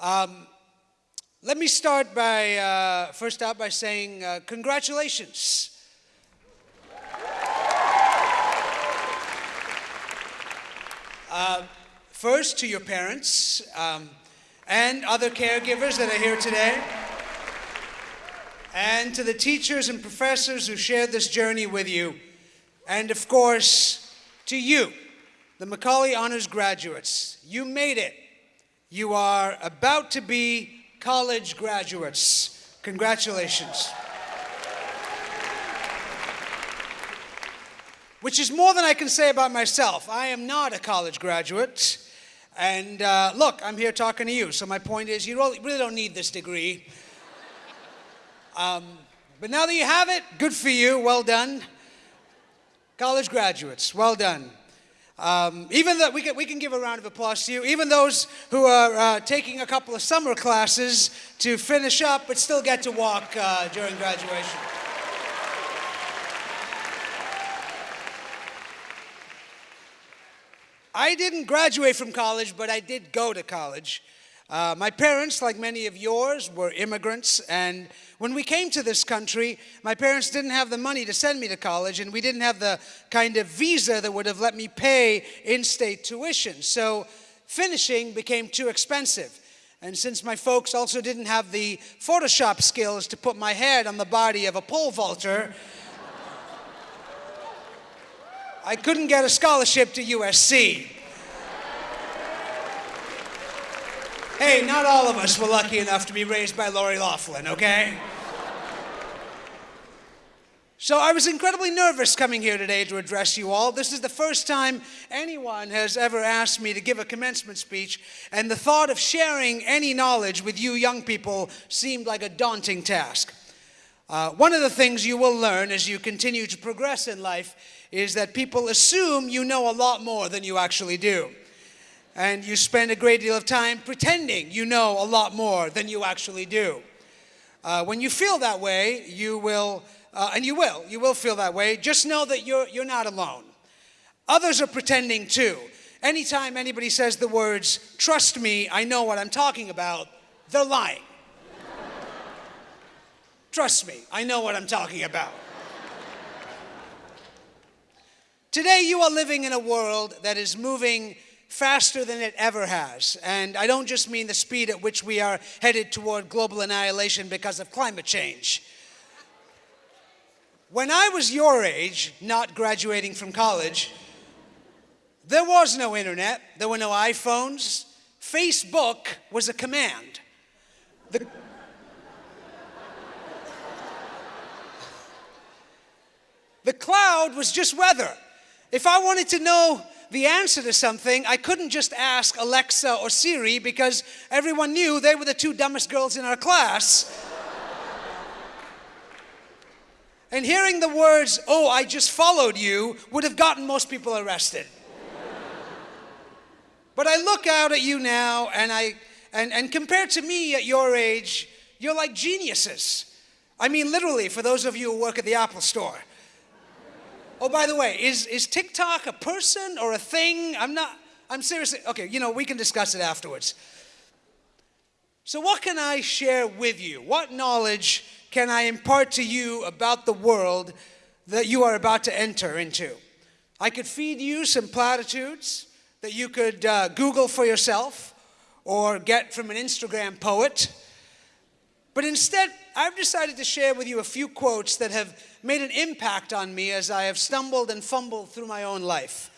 Um, let me start by, uh, first out by saying uh, congratulations. Uh, first, to your parents um, and other caregivers that are here today, and to the teachers and professors who shared this journey with you, and of course, to you, the Macaulay Honors graduates. You made it. You are about to be college graduates. Congratulations. Which is more than I can say about myself. I am not a college graduate. And uh, look, I'm here talking to you. So my point is, you really don't need this degree. Um, but now that you have it, good for you. Well done. College graduates, well done. Um, even that we can, we can give a round of applause to you, even those who are uh, taking a couple of summer classes to finish up but still get to walk uh, during graduation. I didn't graduate from college, but I did go to college. Uh, my parents, like many of yours, were immigrants, and when we came to this country, my parents didn't have the money to send me to college, and we didn't have the kind of visa that would have let me pay in-state tuition. So finishing became too expensive. And since my folks also didn't have the Photoshop skills to put my head on the body of a pole vaulter, I couldn't get a scholarship to USC. Hey, not all of us were lucky enough to be raised by Lori Loughlin, okay? So I was incredibly nervous coming here today to address you all. This is the first time anyone has ever asked me to give a commencement speech, and the thought of sharing any knowledge with you young people seemed like a daunting task. Uh, one of the things you will learn as you continue to progress in life is that people assume you know a lot more than you actually do and you spend a great deal of time pretending you know a lot more than you actually do. Uh, when you feel that way, you will, uh, and you will, you will feel that way, just know that you're, you're not alone. Others are pretending too. Anytime anybody says the words, trust me, I know what I'm talking about, they're lying. trust me, I know what I'm talking about. Today you are living in a world that is moving faster than it ever has. And I don't just mean the speed at which we are headed toward global annihilation because of climate change. When I was your age, not graduating from college, there was no internet, there were no iPhones. Facebook was a command. The, the cloud was just weather. If I wanted to know the answer to something, I couldn't just ask Alexa or Siri because everyone knew they were the two dumbest girls in our class. and hearing the words, oh, I just followed you, would have gotten most people arrested. but I look out at you now and I, and, and compared to me at your age, you're like geniuses. I mean, literally, for those of you who work at the Apple store. Oh, by the way, is, is TikTok a person or a thing? I'm not, I'm seriously, okay, you know, we can discuss it afterwards. So what can I share with you? What knowledge can I impart to you about the world that you are about to enter into? I could feed you some platitudes that you could uh, Google for yourself or get from an Instagram poet. But instead, I've decided to share with you a few quotes that have made an impact on me as I have stumbled and fumbled through my own life.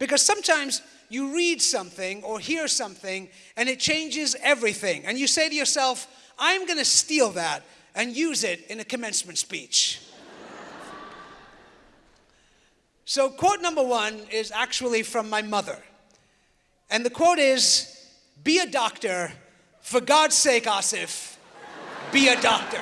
Because sometimes you read something or hear something and it changes everything. And you say to yourself, I'm going to steal that and use it in a commencement speech. so, quote number one is actually from my mother. And the quote is Be a doctor, for God's sake, Aasif be a doctor.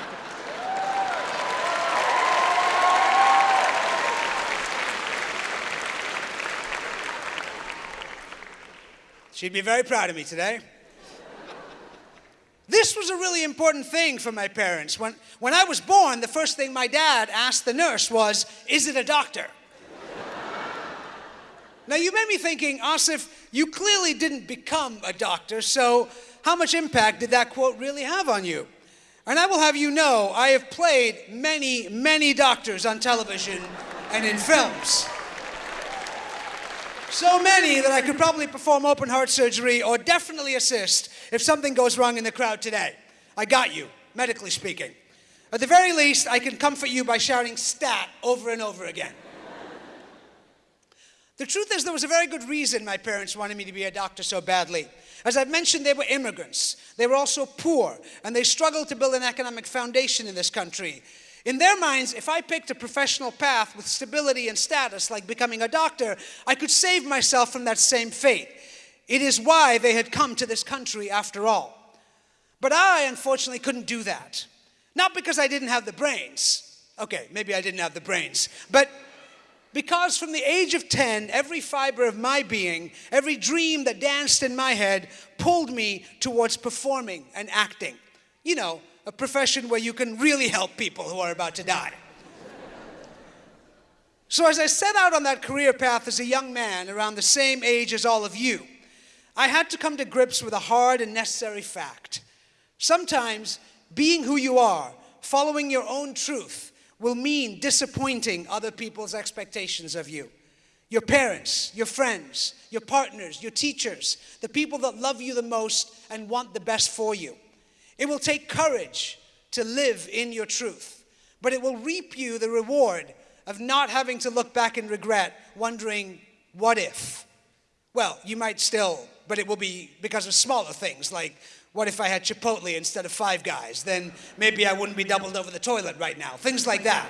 She'd be very proud of me today. This was a really important thing for my parents. When, when I was born, the first thing my dad asked the nurse was, Is it a doctor? now, you may be thinking, Aasif, you clearly didn't become a doctor, so how much impact did that quote really have on you? And I will have you know, I have played many, many doctors on television and in films. So many that I could probably perform open heart surgery or definitely assist if something goes wrong in the crowd today. I got you, medically speaking. At the very least, I can comfort you by shouting stat over and over again. The truth is, there was a very good reason my parents wanted me to be a doctor so badly. As I've mentioned, they were immigrants. They were also poor, and they struggled to build an economic foundation in this country. In their minds, if I picked a professional path with stability and status, like becoming a doctor, I could save myself from that same fate. It is why they had come to this country after all. But I, unfortunately, couldn't do that. Not because I didn't have the brains. Okay, maybe I didn't have the brains. But because from the age of 10, every fiber of my being, every dream that danced in my head pulled me towards performing and acting. You know, a profession where you can really help people who are about to die. So, as I set out on that career path as a young man, around the same age as all of you, I had to come to grips with a hard and necessary fact. Sometimes being who you are, following your own truth, will mean disappointing other people's expectations of you. Your parents, your friends, your partners, your teachers, the people that love you the most and want the best for you. It will take courage to live in your truth, but it will reap you the reward of not having to look back in regret, wondering, what if? Well, you might still, but it will be because of smaller things like what if I had Chipotle instead of Five Guys? Then maybe I wouldn't be doubled over the toilet right now. Things like that.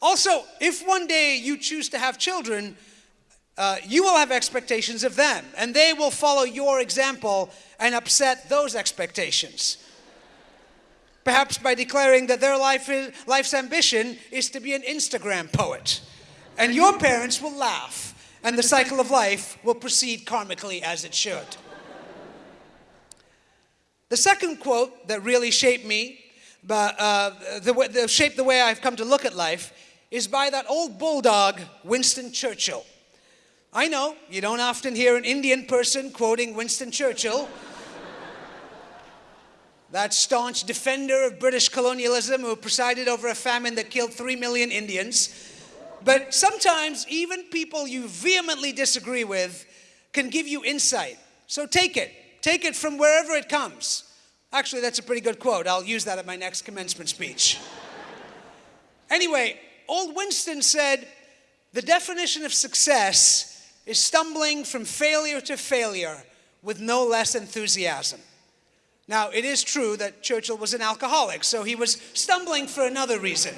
Also, if one day you choose to have children, uh, you will have expectations of them, and they will follow your example and upset those expectations. Perhaps by declaring that their life is, life's ambition is to be an Instagram poet. And your parents will laugh and the cycle of life will proceed karmically as it should. The second quote that really shaped me, uh, the, the, shaped the way I've come to look at life, is by that old bulldog, Winston Churchill. I know you don't often hear an Indian person quoting Winston Churchill, that staunch defender of British colonialism who presided over a famine that killed three million Indians. But sometimes even people you vehemently disagree with can give you insight. So take it. Take it from wherever it comes. Actually, that's a pretty good quote. I'll use that at my next commencement speech. anyway, old Winston said, the definition of success is stumbling from failure to failure with no less enthusiasm. Now, it is true that Churchill was an alcoholic, so he was stumbling for another reason.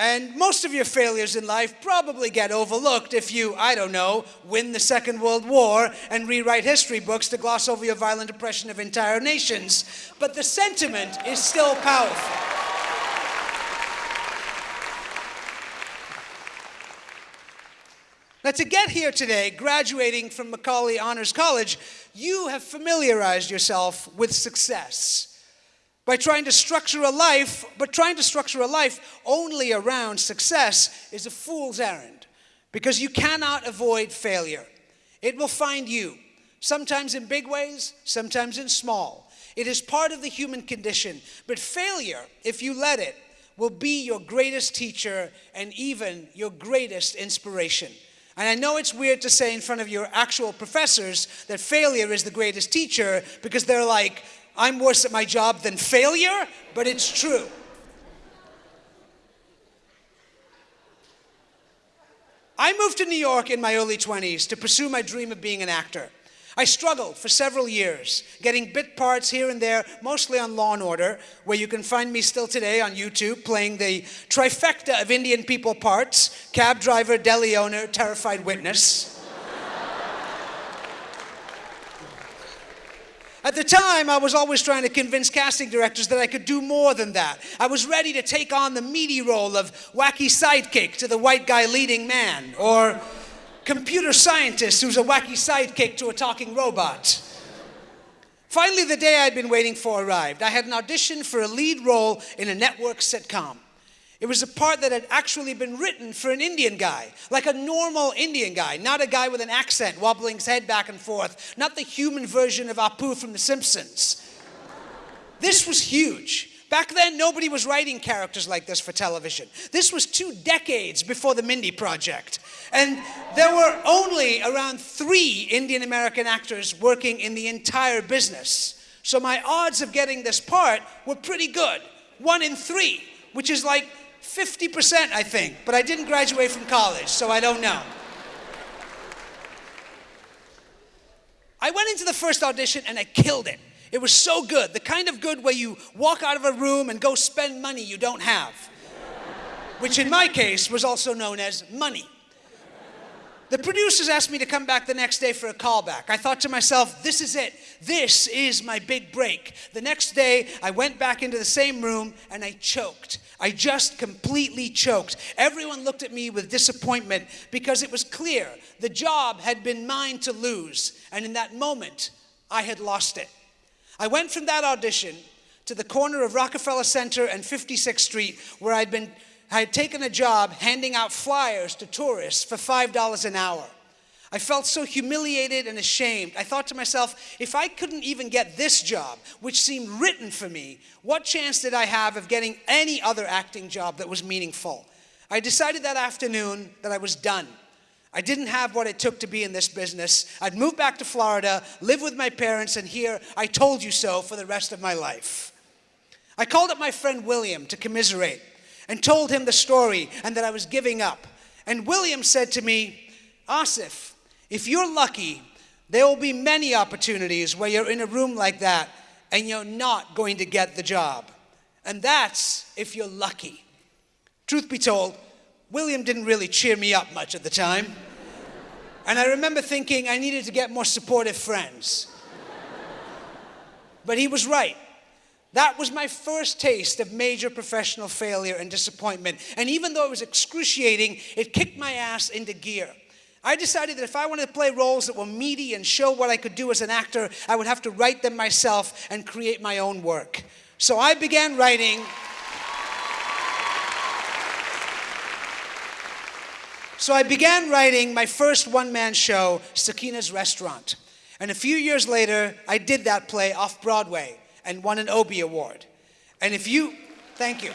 And most of your failures in life probably get overlooked if you, I don't know, win the Second World War and rewrite history books to gloss over your violent oppression of entire nations. But the sentiment is still powerful. Now, to get here today, graduating from Macaulay Honors College, you have familiarized yourself with success by trying to structure a life, but trying to structure a life only around success is a fool's errand because you cannot avoid failure. It will find you, sometimes in big ways, sometimes in small. It is part of the human condition, but failure, if you let it, will be your greatest teacher and even your greatest inspiration. And I know it's weird to say in front of your actual professors that failure is the greatest teacher because they're like, I'm worse at my job than failure, but it's true. I moved to New York in my early 20s to pursue my dream of being an actor. I struggled for several years, getting bit parts here and there, mostly on Law and Order, where you can find me still today on YouTube playing the trifecta of Indian people parts cab driver, deli owner, terrified witness. At the time, I was always trying to convince casting directors that I could do more than that. I was ready to take on the meaty role of wacky sidekick to the white guy leading man, or computer scientist who's a wacky sidekick to a talking robot. Finally, the day I'd been waiting for arrived. I had an audition for a lead role in a network sitcom. It was a part that had actually been written for an Indian guy, like a normal Indian guy, not a guy with an accent wobbling his head back and forth, not the human version of Apu from The Simpsons. This was huge. Back then, nobody was writing characters like this for television. This was two decades before the Mindy Project. And there were only around three Indian American actors working in the entire business. So my odds of getting this part were pretty good. One in three, which is like 50%, I think. But I didn't graduate from college, so I don't know. I went into the first audition and I killed it. It was so good, the kind of good where you walk out of a room and go spend money you don't have, which in my case was also known as money. The producers asked me to come back the next day for a callback. I thought to myself, this is it. This is my big break. The next day, I went back into the same room and I choked. I just completely choked. Everyone looked at me with disappointment because it was clear the job had been mine to lose. And in that moment, I had lost it. I went from that audition to the corner of Rockefeller Center and 56th Street where I'd been I had taken a job handing out flyers to tourists for $5 an hour. I felt so humiliated and ashamed. I thought to myself, if I couldn't even get this job, which seemed written for me, what chance did I have of getting any other acting job that was meaningful? I decided that afternoon that I was done. I didn't have what it took to be in this business. I'd move back to Florida, live with my parents, and hear I told you so for the rest of my life. I called up my friend William to commiserate and told him the story and that I was giving up. And William said to me, Aasif, if you're lucky, there will be many opportunities where you're in a room like that and you're not going to get the job. And that's if you're lucky. Truth be told, William didn't really cheer me up much at the time. And I remember thinking I needed to get more supportive friends. But he was right. That was my first taste of major professional failure and disappointment. And even though it was excruciating, it kicked my ass into gear. I decided that if I wanted to play roles that were meaty and show what I could do as an actor, I would have to write them myself and create my own work. So I began writing. So I began writing my first one man show, Sakina's Restaurant. And a few years later, I did that play off Broadway and won an Obie Award. And if you, thank you.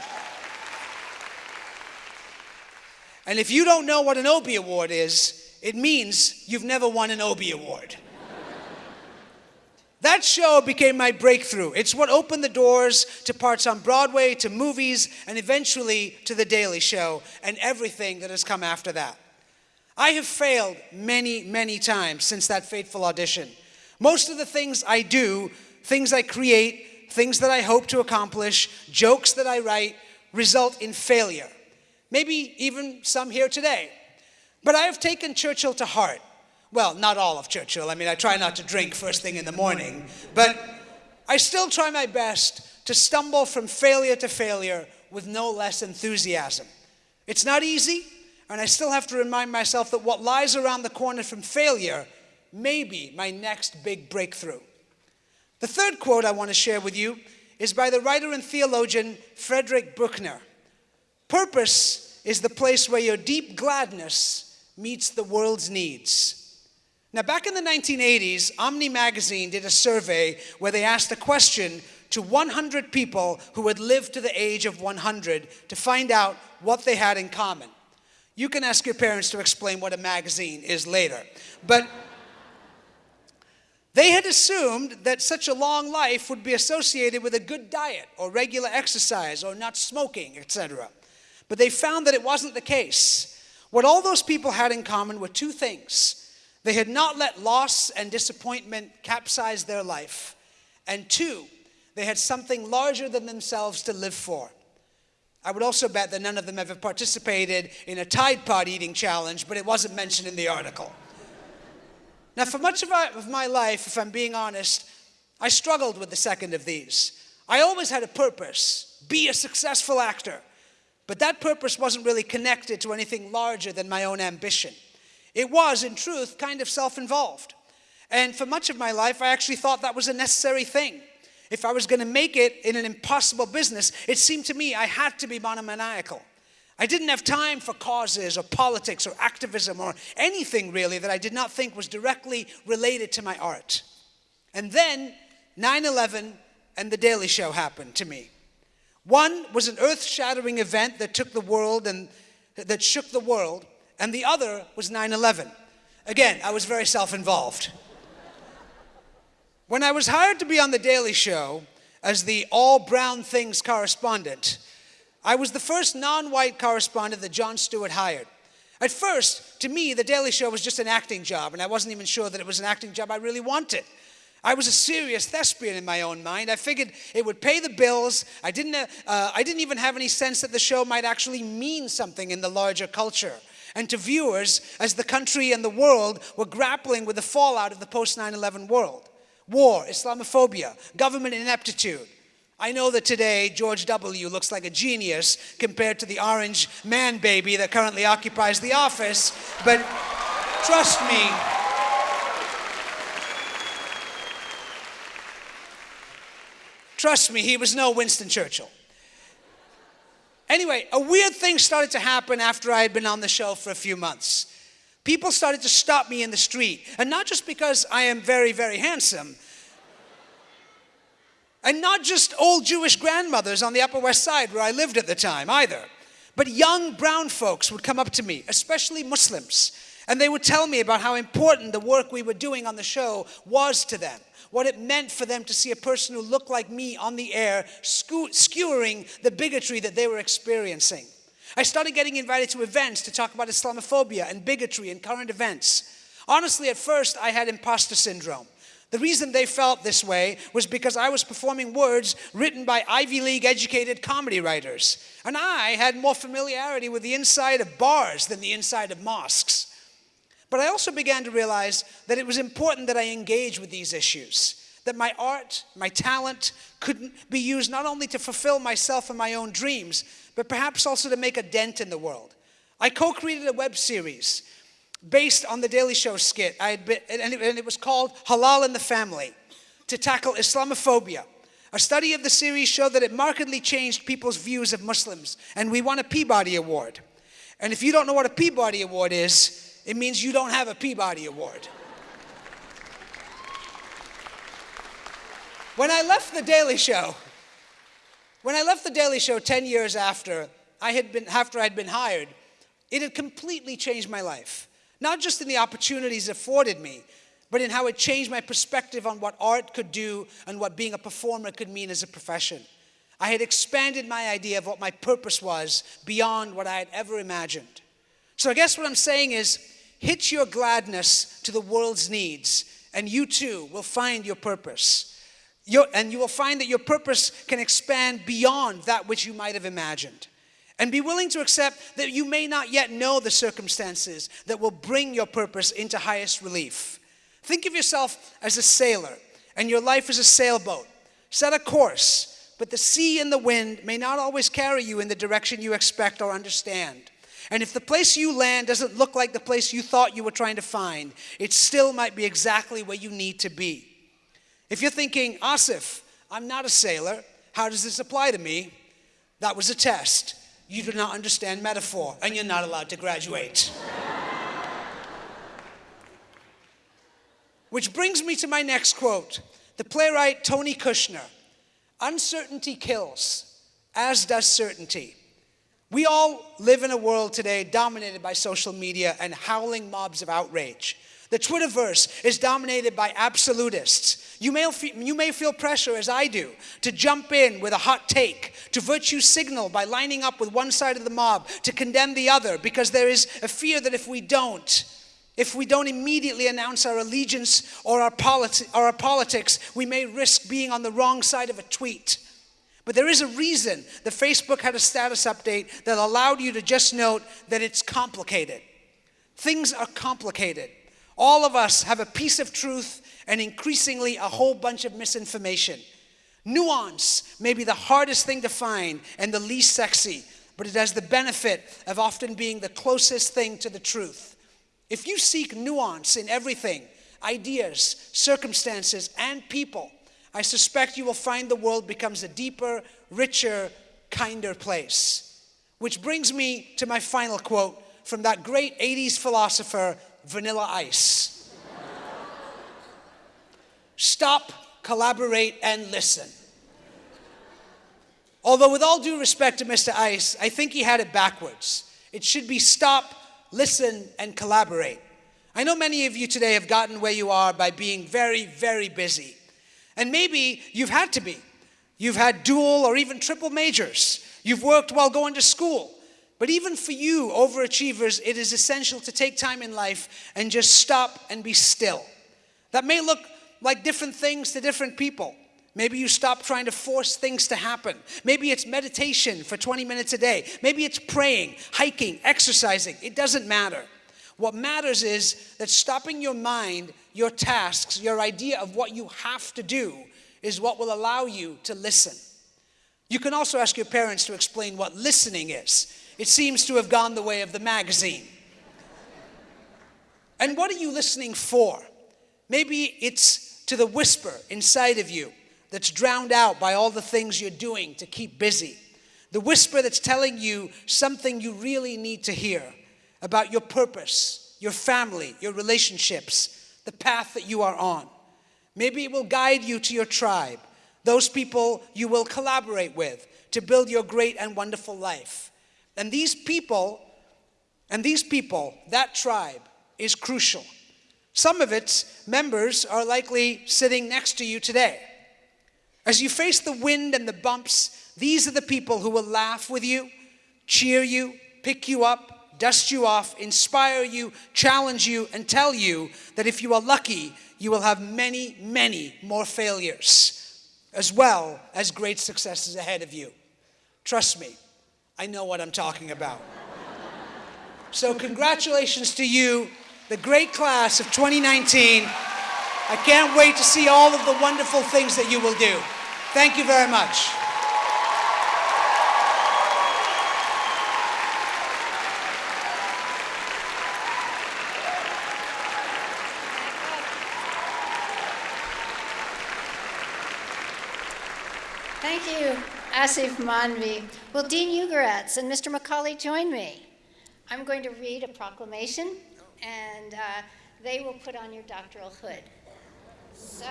And if you don't know what an Obie Award is, it means you've never won an Obie Award. That show became my breakthrough. It's what opened the doors to parts on Broadway, to movies, and eventually to The Daily Show and everything that has come after that. I have failed many, many times since that fateful audition. Most of the things I do things I create, things that I hope to accomplish, jokes that I write, result in failure. Maybe even some here today. But I have taken Churchill to heart. Well, not all of Churchill. I mean, I try not to drink first thing in the morning. But I still try my best to stumble from failure to failure with no less enthusiasm. It's not easy, and I still have to remind myself that what lies around the corner from failure may be my next big breakthrough. The third quote I want to share with you is by the writer and theologian Frederick Buechner. Purpose is the place where your deep gladness meets the world's needs. Now, back in the 1980s, Omni Magazine did a survey where they asked a question to 100 people who had lived to the age of 100 to find out what they had in common. You can ask your parents to explain what a magazine is later. But they had assumed that such a long life would be associated with a good diet or regular exercise or not smoking, etc. But they found that it wasn't the case. What all those people had in common were two things. They had not let loss and disappointment capsize their life. And two, they had something larger than themselves to live for. I would also bet that none of them ever participated in a Tide Pod eating challenge, but it wasn't mentioned in the article. Now, for much of my life, if I'm being honest, I struggled with the second of these. I always had a purpose be a successful actor. But that purpose wasn't really connected to anything larger than my own ambition. It was, in truth, kind of self involved. And for much of my life, I actually thought that was a necessary thing. If I was going to make it in an impossible business, it seemed to me I had to be monomaniacal. I didn't have time for causes or politics or activism or anything really that I did not think was directly related to my art. And then 9 11 and The Daily Show happened to me. One was an earth shattering event that took the world and that shook the world, and the other was 9 11. Again, I was very self involved. when I was hired to be on The Daily Show as the all brown things correspondent, I was the first non white correspondent that Jon Stewart hired. At first, to me, The Daily Show was just an acting job, and I wasn't even sure that it was an acting job I really wanted. I was a serious thespian in my own mind. I figured it would pay the bills. I didn't, uh, I didn't even have any sense that the show might actually mean something in the larger culture. And to viewers, as the country and the world were grappling with the fallout of the post 9 11 world war, Islamophobia, government ineptitude. I know that today George W. looks like a genius compared to the orange man baby that currently occupies the office, but trust me, Trust me, he was no Winston Churchill. Anyway, a weird thing started to happen after I had been on the show for a few months. People started to stop me in the street, and not just because I am very, very handsome, and not just old Jewish grandmothers on the Upper West Side where I lived at the time either, but young brown folks would come up to me, especially Muslims, and they would tell me about how important the work we were doing on the show was to them what it meant for them to see a person who looked like me on the air skewering the bigotry that they were experiencing. I started getting invited to events to talk about Islamophobia and bigotry and current events. Honestly, at first, I had imposter syndrome. The reason they felt this way was because I was performing words written by Ivy League educated comedy writers. And I had more familiarity with the inside of bars than the inside of mosques. But I also began to realize that it was important that I engage with these issues, that my art, my talent could be used not only to fulfill myself and my own dreams, but perhaps also to make a dent in the world. I co created a web series based on the Daily Show skit, I and, it, and it was called Halal in the Family to tackle Islamophobia. A study of the series showed that it markedly changed people's views of Muslims, and we won a Peabody Award. And if you don't know what a Peabody Award is, it means you don't have a Peabody Award. When I left The Daily Show, when I left The Daily Show 10 years after I had been, after I'd been hired, it had completely changed my life. Not just in the opportunities afforded me, but in how it changed my perspective on what art could do and what being a performer could mean as a profession. I had expanded my idea of what my purpose was beyond what I had ever imagined. So I guess what I'm saying is Hitch your gladness to the world's needs, and you too will find your purpose. Your, and you will find that your purpose can expand beyond that which you might have imagined. And be willing to accept that you may not yet know the circumstances that will bring your purpose into highest relief. Think of yourself as a sailor, and your life as a sailboat. Set a course, but the sea and the wind may not always carry you in the direction you expect or understand. And if the place you land doesn't look like the place you thought you were trying to find, it still might be exactly where you need to be. If you're thinking, Aasif, I'm not a sailor, how does this apply to me? That was a test. You do not understand metaphor, and you're not allowed to graduate. Which brings me to my next quote. The playwright Tony Kushner Uncertainty kills, as does certainty. We all live in a world today dominated by social media and howling mobs of outrage. The Twitterverse is dominated by absolutists. You may, you may feel pressure, as I do, to jump in with a hot take, to virtue signal by lining up with one side of the mob, to condemn the other, because there is a fear that if we don't, if we don't immediately announce our allegiance or our, politi- or our politics, we may risk being on the wrong side of a tweet. But there is a reason that Facebook had a status update that allowed you to just note that it's complicated. Things are complicated. All of us have a piece of truth and increasingly a whole bunch of misinformation. Nuance may be the hardest thing to find and the least sexy, but it has the benefit of often being the closest thing to the truth. If you seek nuance in everything, ideas, circumstances, and people, I suspect you will find the world becomes a deeper, richer, kinder place. Which brings me to my final quote from that great 80s philosopher, Vanilla Ice Stop, collaborate, and listen. Although, with all due respect to Mr. Ice, I think he had it backwards. It should be stop, listen, and collaborate. I know many of you today have gotten where you are by being very, very busy. And maybe you've had to be. You've had dual or even triple majors. You've worked while going to school. But even for you, overachievers, it is essential to take time in life and just stop and be still. That may look like different things to different people. Maybe you stop trying to force things to happen. Maybe it's meditation for 20 minutes a day. Maybe it's praying, hiking, exercising. It doesn't matter. What matters is that stopping your mind, your tasks, your idea of what you have to do is what will allow you to listen. You can also ask your parents to explain what listening is. It seems to have gone the way of the magazine. And what are you listening for? Maybe it's to the whisper inside of you that's drowned out by all the things you're doing to keep busy. The whisper that's telling you something you really need to hear about your purpose, your family, your relationships, the path that you are on. Maybe it will guide you to your tribe, those people you will collaborate with to build your great and wonderful life. And these people, and these people, that tribe, is crucial. Some of its members are likely sitting next to you today. As you face the wind and the bumps, these are the people who will laugh with you, cheer you, pick you up, dust you off, inspire you, challenge you, and tell you that if you are lucky, you will have many, many more failures, as well as great successes ahead of you. Trust me, I know what I'm talking about. So, congratulations to you, the great class of 2019. I can't wait to see all of the wonderful things that you will do. Thank you very much. Thank you, Aasif Mandvi. Will Dean Ugaratz and Mr. Macaulay join me? I'm going to read a proclamation, and uh, they will put on your doctoral hood. So.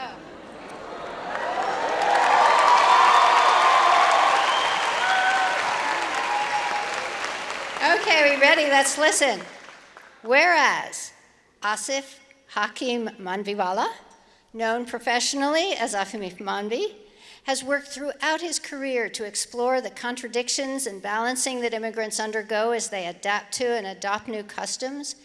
Okay, are we ready? Let's listen. Whereas Aasif Hakim Mandviwala, known professionally as Aasif Mandvi, has worked throughout his career to explore the contradictions and balancing that immigrants undergo as they adapt to and adopt new customs.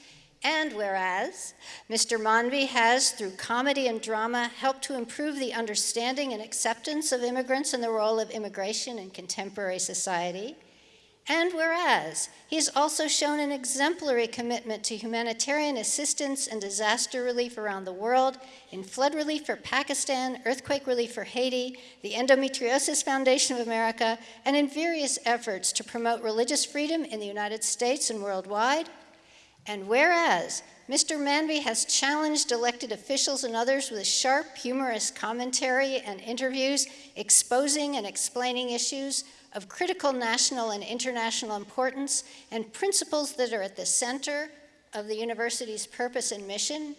And whereas Mr. Mandvi has, through comedy and drama, helped to improve the understanding and acceptance of immigrants and the role of immigration in contemporary society, and whereas he has also shown an exemplary commitment to humanitarian assistance and disaster relief around the world, in flood relief for Pakistan, earthquake relief for Haiti, the Endometriosis Foundation of America, and in various efforts to promote religious freedom in the United States and worldwide. And whereas Mr. Mandvi has challenged elected officials and others with sharp, humorous commentary and interviews exposing and explaining issues of critical national and international importance and principles that are at the center of the university's purpose and mission.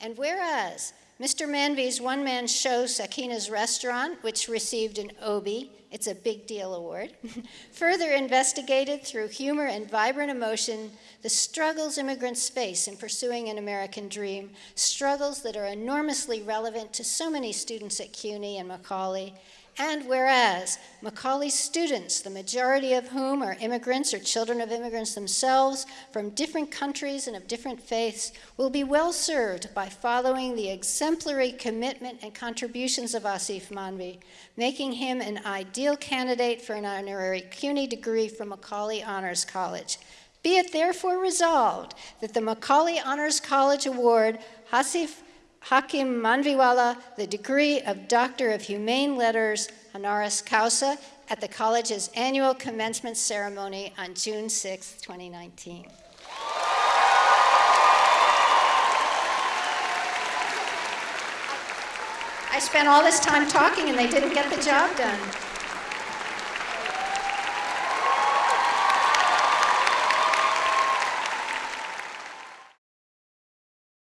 And whereas Mr. Mandvi's one-man show, Sakina's Restaurant, which received an Obie, it's a big deal award, further investigated through humor and vibrant emotion the struggles immigrants face in pursuing an American dream, struggles that are enormously relevant to so many students at CUNY and Macaulay, and whereas Macaulay's students, the majority of whom are immigrants or children of immigrants themselves from different countries and of different faiths, will be well served by following the exemplary commitment and contributions of Aasif Mandvi, making him an ideal candidate for an honorary CUNY degree from Macaulay Honors College. Be it therefore resolved that the Macaulay Honors College Award, Aasif Hakim Mandviwala the degree of Doctor of Humane Letters honoris causa at the college's annual commencement ceremony on June 6, 2019. I spent all this time talking and they didn't get the job done.